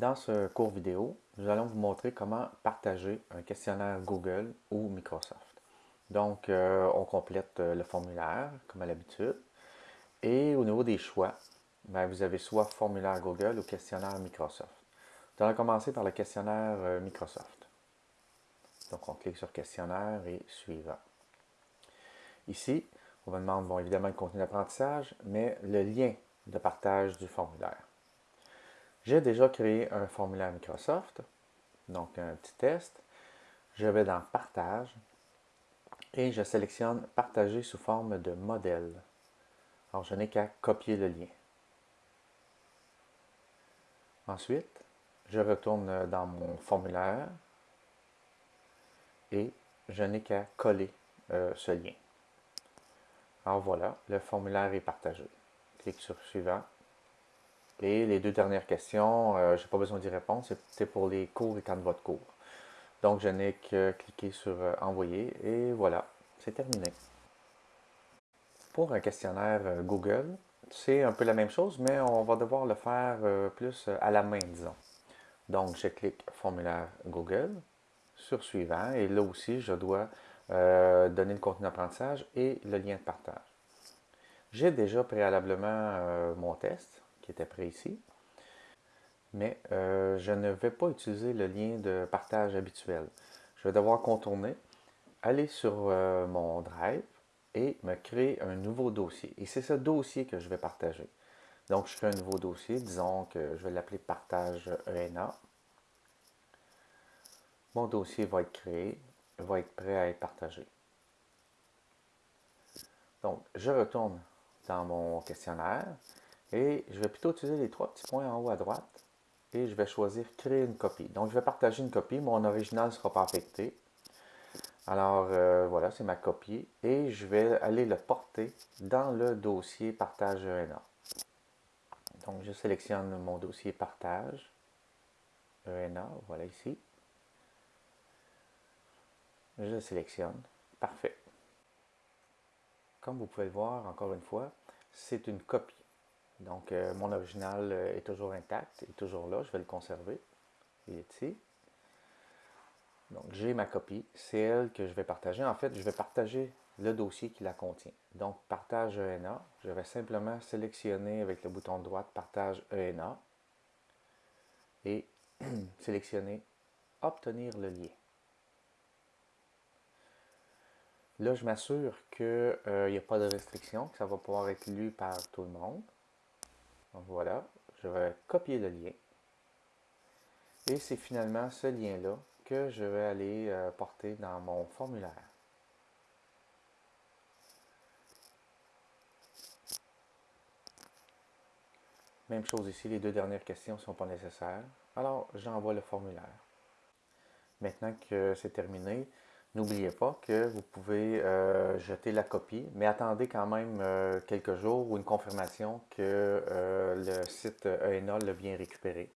Dans ce cours vidéo, nous allons vous montrer comment partager un questionnaire Google ou Microsoft. Donc, euh, on complète euh, le formulaire, comme à l'habitude. Et au niveau des choix, ben, vous avez soit formulaire Google ou questionnaire Microsoft. Nous allons commencer par le questionnaire euh, Microsoft. Donc, on clique sur questionnaire et suivant. Ici, on va demander évidemment le contenu d'apprentissage, mais le lien de partage du formulaire. J'ai déjà créé un formulaire Microsoft, donc un petit test. Je vais dans Partage et je sélectionne Partager sous forme de modèle. Alors, je n'ai qu'à copier le lien. Ensuite, je retourne dans mon formulaire et je n'ai qu'à coller euh, ce lien. Alors voilà, le formulaire est partagé. Clique sur Suivant. Et les deux dernières questions, euh, je n'ai pas besoin d'y répondre, c'est pour les cours et quand de votre cours. Donc, je n'ai que cliquer sur euh, Envoyer et voilà, c'est terminé. Pour un questionnaire euh, Google, c'est un peu la même chose, mais on va devoir le faire plus à la main, disons. Donc, je clique Formulaire Google sur Suivant et là aussi, je dois donner le contenu d'apprentissage et le lien de partage. J'ai déjà préalablement mon test, était ici. Mais euh, je ne vais pas utiliser le lien de partage habituel. Je vais devoir contourner, aller sur euh, mon Drive et me créer un nouveau dossier. Et c'est ce dossier que je vais partager. Donc, je crée un nouveau dossier. Disons que je vais l'appeler Partage ENA. Mon dossier va être créé, va être prêt à être partagé. Donc, je retourne dans mon questionnaire. Et je vais plutôt utiliser les trois petits points en haut à droite et je vais choisir créer une copie. Donc je vais partager une copie, mon original ne sera pas affecté. Alors euh, voilà, c'est ma copie et je vais aller le porter dans le dossier partage ENA. Donc je sélectionne mon dossier partage ENA, voilà ici. Je sélectionne, parfait. Comme vous pouvez le voir, encore une fois, c'est une copie. Donc, euh, mon original euh, est toujours intact, est toujours là. Je vais le conserver. Il est ici. Donc, j'ai ma copie. C'est elle que je vais partager. En fait, je vais partager le dossier qui la contient. Donc, partage ENA. Je vais simplement sélectionner avec le bouton de droite partage ENA et sélectionner obtenir le lien. Là, je m'assure qu'il n'y a pas de restriction, que ça va pouvoir être lu par tout le monde. Voilà, je vais copier le lien. Et c'est finalement ce lien-là que je vais aller euh, porter dans mon formulaire. Même chose ici, les deux dernières questions ne sont pas nécessaires. Alors, j'envoie le formulaire. Maintenant que c'est terminé, N'oubliez pas que vous pouvez euh, jeter la copie, mais attendez quand même euh, quelques jours ou une confirmation que euh, le site ENA l'a bien récupéré.